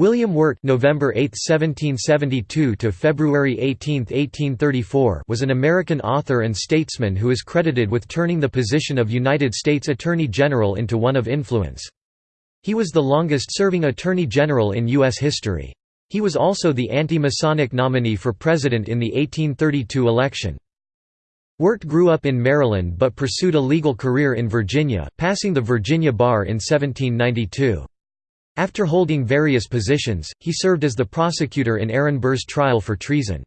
William Wirt November 8, 1772 to February 18, 1834 was an American author and statesman who is credited with turning the position of United States Attorney General into one of influence. He was the longest-serving Attorney General in U.S. history. He was also the anti-Masonic nominee for president in the 1832 election. Wirt grew up in Maryland but pursued a legal career in Virginia, passing the Virginia bar in 1792. After holding various positions, he served as the prosecutor in Aaron Burr's trial for treason.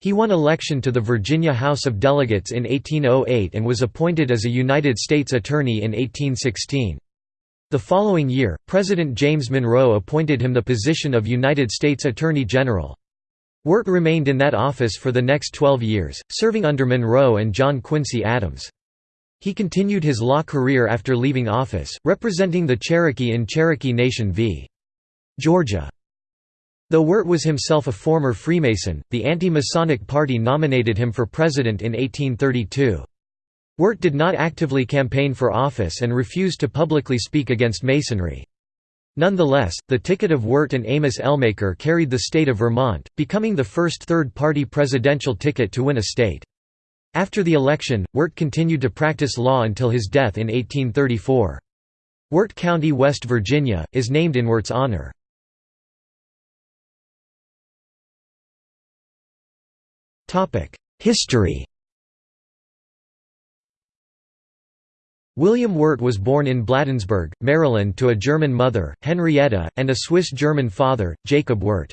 He won election to the Virginia House of Delegates in 1808 and was appointed as a United States Attorney in 1816. The following year, President James Monroe appointed him the position of United States Attorney General. Wirt remained in that office for the next 12 years, serving under Monroe and John Quincy Adams. He continued his law career after leaving office, representing the Cherokee in Cherokee Nation v. Georgia. Though Wirt was himself a former Freemason, the anti-Masonic Party nominated him for president in 1832. Wirt did not actively campaign for office and refused to publicly speak against Masonry. Nonetheless, the ticket of Wirt and Amos Ellmaker carried the state of Vermont, becoming the first third-party presidential ticket to win a state. After the election, Wirt continued to practice law until his death in 1834. Wirt County, West Virginia, is named in Wirt's honor. History William Wirt was born in Bladensburg, Maryland to a German mother, Henrietta, and a Swiss-German father, Jacob Wirt.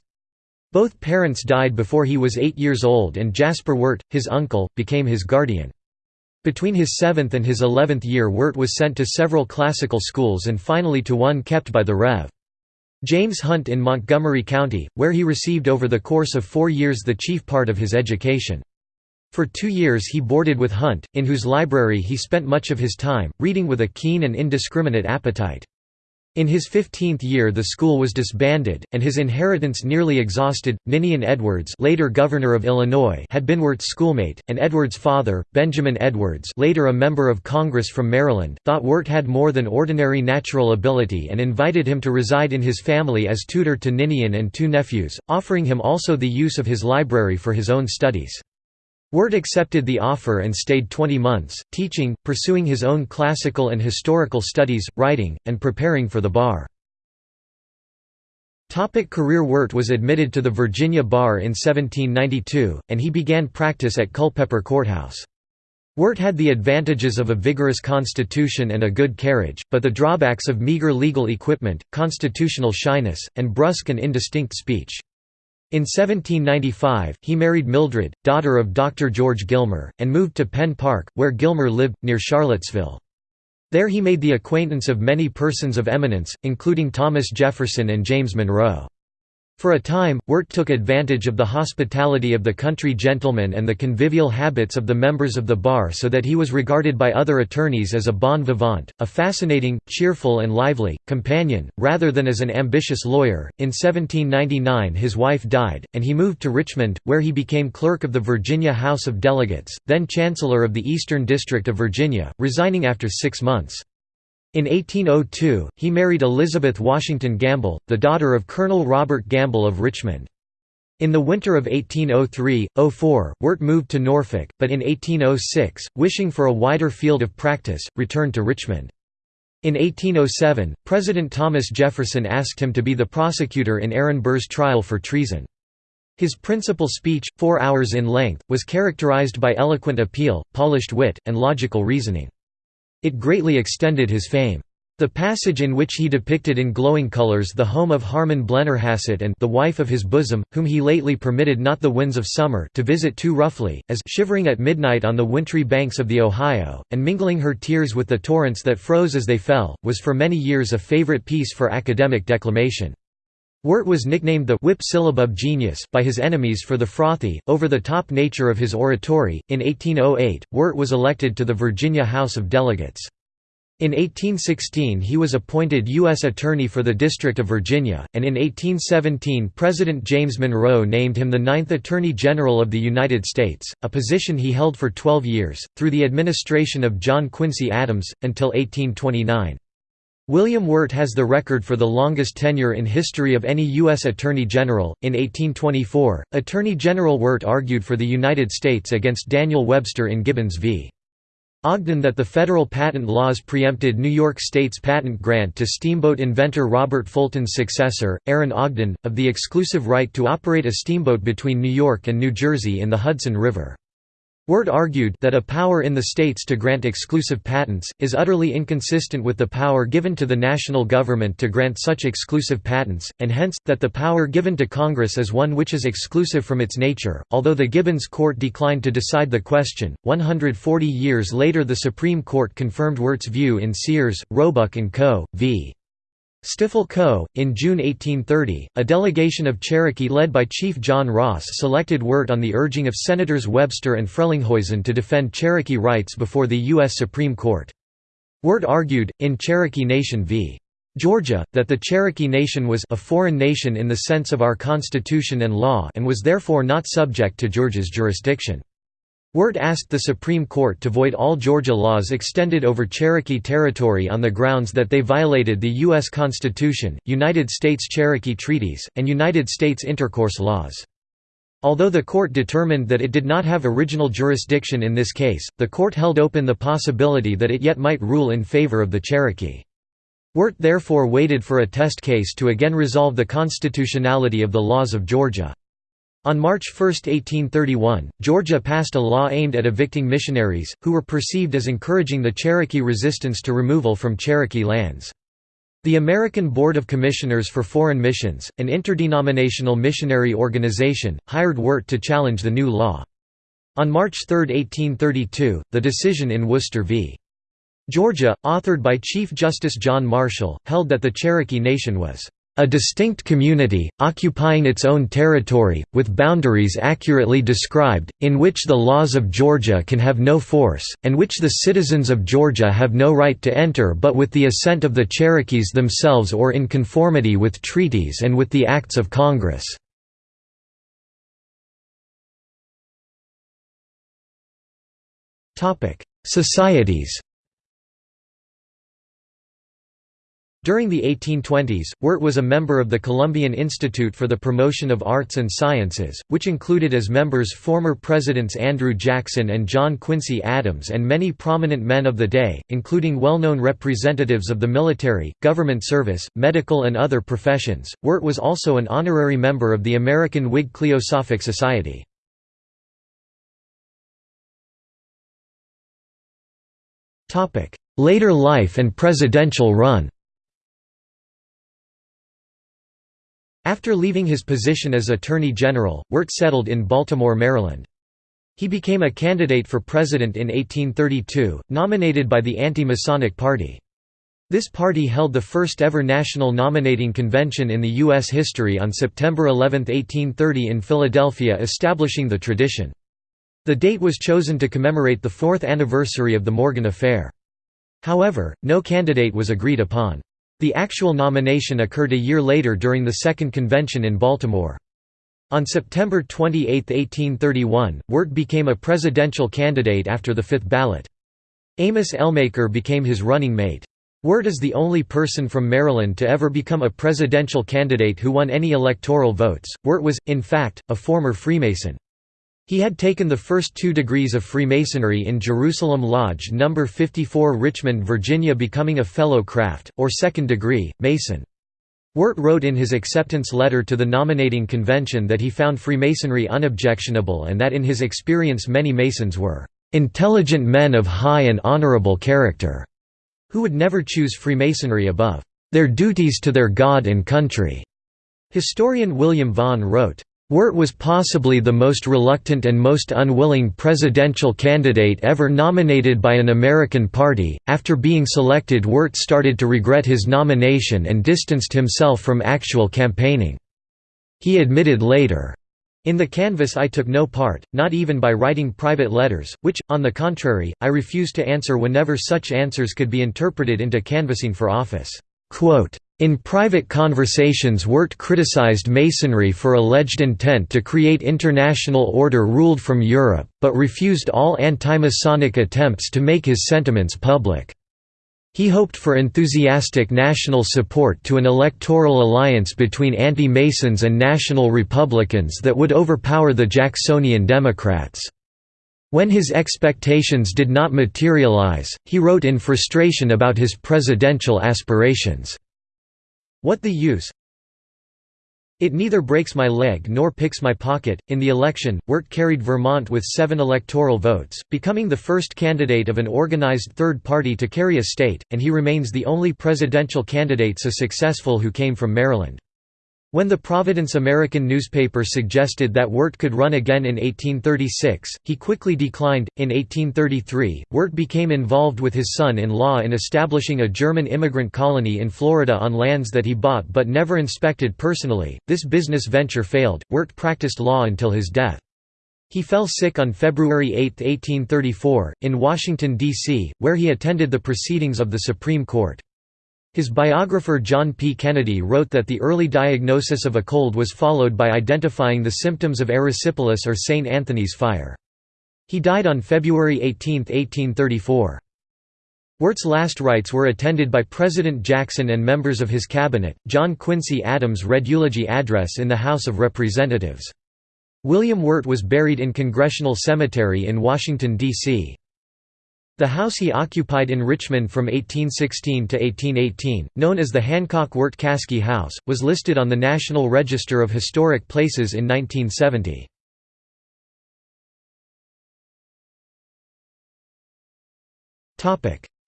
Both parents died before he was eight years old and Jasper Wirt, his uncle, became his guardian. Between his seventh and his eleventh year Wirt was sent to several classical schools and finally to one kept by the Rev. James Hunt in Montgomery County, where he received over the course of four years the chief part of his education. For two years he boarded with Hunt, in whose library he spent much of his time, reading with a keen and indiscriminate appetite. In his 15th year the school was disbanded, and his inheritance nearly exhausted. Ninian Edwards later governor of Illinois had been Wirt's schoolmate, and Edwards' father, Benjamin Edwards later a member of Congress from Maryland, thought Wirt had more than ordinary natural ability and invited him to reside in his family as tutor to Ninian and two nephews, offering him also the use of his library for his own studies. Wirt accepted the offer and stayed 20 months, teaching, pursuing his own classical and historical studies, writing, and preparing for the bar. Topic career Wirt was admitted to the Virginia Bar in 1792, and he began practice at Culpeper Courthouse. Wirt had the advantages of a vigorous constitution and a good carriage, but the drawbacks of meager legal equipment, constitutional shyness, and brusque and indistinct speech. In 1795, he married Mildred, daughter of Dr. George Gilmer, and moved to Pen Park, where Gilmer lived, near Charlottesville. There he made the acquaintance of many persons of eminence, including Thomas Jefferson and James Monroe. For a time, Wirt took advantage of the hospitality of the country gentlemen and the convivial habits of the members of the bar so that he was regarded by other attorneys as a bon vivant, a fascinating, cheerful and lively, companion, rather than as an ambitious lawyer. In 1799 his wife died, and he moved to Richmond, where he became clerk of the Virginia House of Delegates, then Chancellor of the Eastern District of Virginia, resigning after six months. In 1802, he married Elizabeth Washington Gamble, the daughter of Colonel Robert Gamble of Richmond. In the winter of 1803–04, Wirt moved to Norfolk, but in 1806, wishing for a wider field of practice, returned to Richmond. In 1807, President Thomas Jefferson asked him to be the prosecutor in Aaron Burr's trial for treason. His principal speech, four hours in length, was characterized by eloquent appeal, polished wit, and logical reasoning. It greatly extended his fame. The passage in which he depicted in glowing colors the home of Harman Blennerhassett and the wife of his bosom, whom he lately permitted not the winds of summer to visit too roughly, as shivering at midnight on the wintry banks of the Ohio, and mingling her tears with the torrents that froze as they fell, was for many years a favorite piece for academic declamation. Wirt was nicknamed the whip syllabub genius by his enemies for the frothy, over-the-top nature of his oratory. In 1808, Wirt was elected to the Virginia House of Delegates. In 1816 he was appointed U.S. Attorney for the District of Virginia, and in 1817 President James Monroe named him the ninth Attorney General of the United States, a position he held for 12 years, through the administration of John Quincy Adams, until 1829. William Wirt has the record for the longest tenure in history of any U.S. Attorney General. In 1824, Attorney General Wirt argued for the United States against Daniel Webster in Gibbons v. Ogden that the federal patent laws preempted New York State's patent grant to steamboat inventor Robert Fulton's successor, Aaron Ogden, of the exclusive right to operate a steamboat between New York and New Jersey in the Hudson River. Wirt argued that a power in the states to grant exclusive patents, is utterly inconsistent with the power given to the national government to grant such exclusive patents, and hence, that the power given to Congress is one which is exclusive from its nature. Although the Gibbons Court declined to decide the question, 140 years later the Supreme Court confirmed Wirt's view in Sears, Roebuck & Co. v. Stiffel Co. In June 1830, a delegation of Cherokee led by Chief John Ross selected Wirt on the urging of Senators Webster and Frelinghuysen to defend Cherokee rights before the U.S. Supreme Court. Wirt argued, in Cherokee Nation v. Georgia, that the Cherokee Nation was a foreign nation in the sense of our Constitution and law and was therefore not subject to Georgia's jurisdiction. Wirt asked the Supreme Court to void all Georgia laws extended over Cherokee territory on the grounds that they violated the U.S. Constitution, United States Cherokee treaties, and United States intercourse laws. Although the court determined that it did not have original jurisdiction in this case, the court held open the possibility that it yet might rule in favor of the Cherokee. Wirt therefore waited for a test case to again resolve the constitutionality of the laws of Georgia. On March 1, 1831, Georgia passed a law aimed at evicting missionaries, who were perceived as encouraging the Cherokee resistance to removal from Cherokee lands. The American Board of Commissioners for Foreign Missions, an interdenominational missionary organization, hired Wirt to challenge the new law. On March 3, 1832, the decision in Worcester v. Georgia, authored by Chief Justice John Marshall, held that the Cherokee Nation was a distinct community, occupying its own territory, with boundaries accurately described, in which the laws of Georgia can have no force, and which the citizens of Georgia have no right to enter but with the assent of the Cherokees themselves or in conformity with treaties and with the acts of Congress. Societies During the 1820s, Wirt was a member of the Columbian Institute for the Promotion of Arts and Sciences, which included as members former Presidents Andrew Jackson and John Quincy Adams and many prominent men of the day, including well-known representatives of the military, government service, medical and other professions. Wirt was also an honorary member of the American Whig Cliosophic Society. Later life and presidential run After leaving his position as Attorney General, Wirt settled in Baltimore, Maryland. He became a candidate for president in 1832, nominated by the Anti-Masonic Party. This party held the first ever national nominating convention in the U.S. history on September 11, 1830 in Philadelphia establishing the tradition. The date was chosen to commemorate the fourth anniversary of the Morgan Affair. However, no candidate was agreed upon. The actual nomination occurred a year later during the Second Convention in Baltimore. On September 28, 1831, Wirt became a presidential candidate after the fifth ballot. Amos Ellmaker became his running mate. Wirt is the only person from Maryland to ever become a presidential candidate who won any electoral votes. Wirt was, in fact, a former Freemason. He had taken the first two degrees of Freemasonry in Jerusalem Lodge No. 54 Richmond, Virginia becoming a Fellow Craft, or second degree, Mason. Wirt wrote in his acceptance letter to the nominating convention that he found Freemasonry unobjectionable and that in his experience many Masons were "...intelligent men of high and honorable character", who would never choose Freemasonry above "...their duties to their God and country." Historian William Vaughn wrote, Wirt was possibly the most reluctant and most unwilling presidential candidate ever nominated by an American party. After being selected, Wirt started to regret his nomination and distanced himself from actual campaigning. He admitted later, in the canvass I took no part, not even by writing private letters, which, on the contrary, I refused to answer whenever such answers could be interpreted into canvassing for office. Quote, in private conversations Wirt criticized Masonry for alleged intent to create international order ruled from Europe, but refused all anti-Masonic attempts to make his sentiments public. He hoped for enthusiastic national support to an electoral alliance between anti-Masons and national Republicans that would overpower the Jacksonian Democrats. When his expectations did not materialize, he wrote in frustration about his presidential aspirations. What the use? It neither breaks my leg nor picks my pocket. In the election, Wirt carried Vermont with seven electoral votes, becoming the first candidate of an organized third party to carry a state, and he remains the only presidential candidate so successful who came from Maryland. When the Providence American newspaper suggested that Wirt could run again in 1836, he quickly declined. In 1833, Wirt became involved with his son in law in establishing a German immigrant colony in Florida on lands that he bought but never inspected personally. This business venture failed. Wirt practiced law until his death. He fell sick on February 8, 1834, in Washington, D.C., where he attended the proceedings of the Supreme Court. His biographer John P. Kennedy wrote that the early diagnosis of a cold was followed by identifying the symptoms of erysipelas or St. Anthony's fire. He died on February 18, 1834. Wirt's last rites were attended by President Jackson and members of his cabinet. John Quincy Adams read eulogy address in the House of Representatives. William Wirt was buried in Congressional Cemetery in Washington, D.C. The house he occupied in Richmond from 1816 to 1818, known as the Hancock-Wirt-Caskey House, was listed on the National Register of Historic Places in 1970.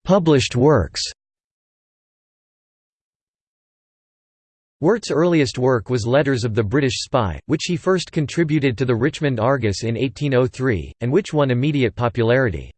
Published works Wirt's earliest work was Letters of the British Spy, which he first contributed to the Richmond Argus in 1803, and which won immediate popularity.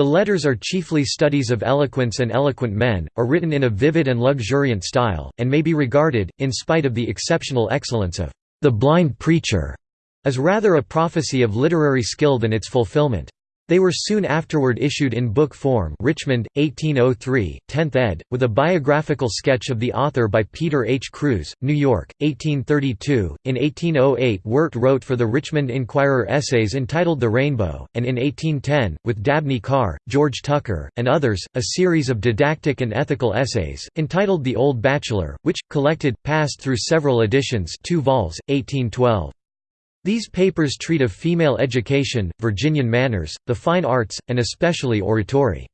The letters are chiefly studies of eloquence and eloquent men, are written in a vivid and luxuriant style, and may be regarded, in spite of the exceptional excellence of the blind preacher, as rather a prophecy of literary skill than its fulfillment. They were soon afterward issued in book form Richmond, 1803, 10th ed., with a biographical sketch of the author by Peter H. Cruse, New York, 1832. In 1808 Wirt wrote for the Richmond Enquirer essays entitled The Rainbow, and in 1810, with Dabney Carr, George Tucker, and others, a series of didactic and ethical essays, entitled The Old Bachelor, which, collected, passed through several editions 2 vols, 1812. These papers treat of female education, Virginian manners, the fine arts, and especially oratory.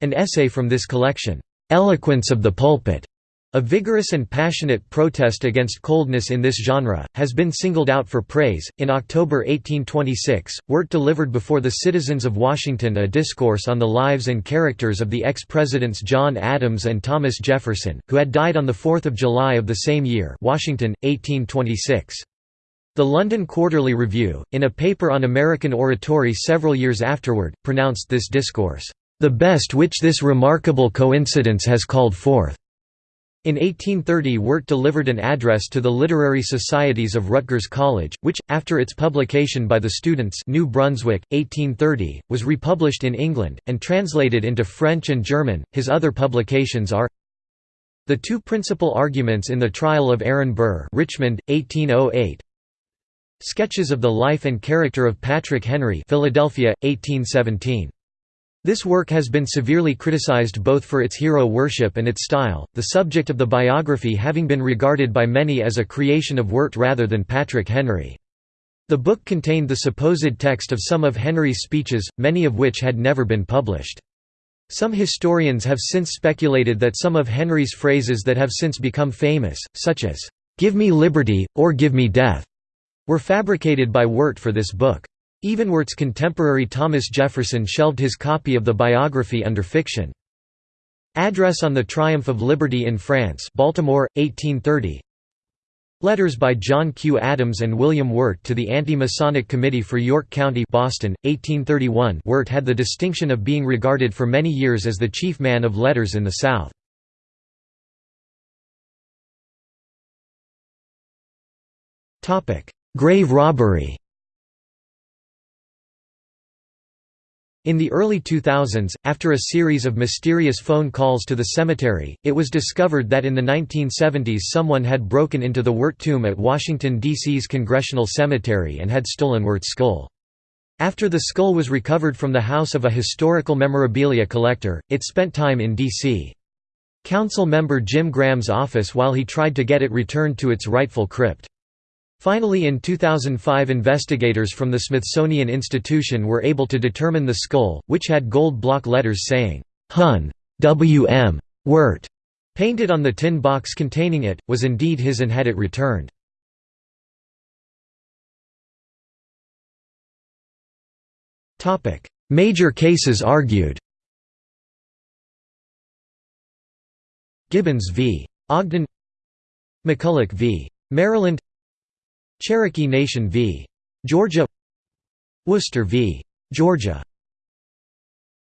An essay from this collection, "'Eloquence of the Pulpit' A vigorous and passionate protest against coldness in this genre, has been singled out for praise. In October 1826, Wirt delivered before the citizens of Washington a discourse on the lives and characters of the ex presidents John Adams and Thomas Jefferson, who had died on the 4 July of the same year. Washington, 1826. The London Quarterly Review, in a paper on American oratory several years afterward, pronounced this discourse, "...the best which this remarkable coincidence has called forth." In 1830 Wirt delivered an address to the literary societies of Rutgers College, which, after its publication by the students New Brunswick, 1830, was republished in England, and translated into French and German. His other publications are The Two Principal Arguments in the Trial of Aaron Burr Richmond, 1808, Sketches of the Life and Character of Patrick Henry Philadelphia, 1817. This work has been severely criticized both for its hero worship and its style, the subject of the biography having been regarded by many as a creation of Wirt rather than Patrick Henry. The book contained the supposed text of some of Henry's speeches, many of which had never been published. Some historians have since speculated that some of Henry's phrases that have since become famous, such as, "'Give me liberty, or give me death' were fabricated by Wirt for this book. Even Wirt's contemporary Thomas Jefferson shelved his copy of the biography under fiction. Address on the Triumph of Liberty in France Baltimore, 1830 Letters by John Q. Adams and William Wirt to the Anti-Masonic Committee for York County Boston, 1831 Wirt had the distinction of being regarded for many years as the chief man of letters in the South. Grave robbery In the early 2000s, after a series of mysterious phone calls to the cemetery, it was discovered that in the 1970s someone had broken into the Wirt tomb at Washington, D.C.'s Congressional Cemetery and had stolen Wirt's skull. After the skull was recovered from the house of a historical memorabilia collector, it spent time in D.C. Council member Jim Graham's office while he tried to get it returned to its rightful crypt. Finally in 2005 investigators from the Smithsonian Institution were able to determine the skull, which had gold block letters saying, Hun. W.M. Wirt, painted on the tin box containing it, was indeed his and had it returned. Major cases argued Gibbons v. Ogden McCulloch v. Maryland Cherokee Nation v. Georgia Worcester v. Georgia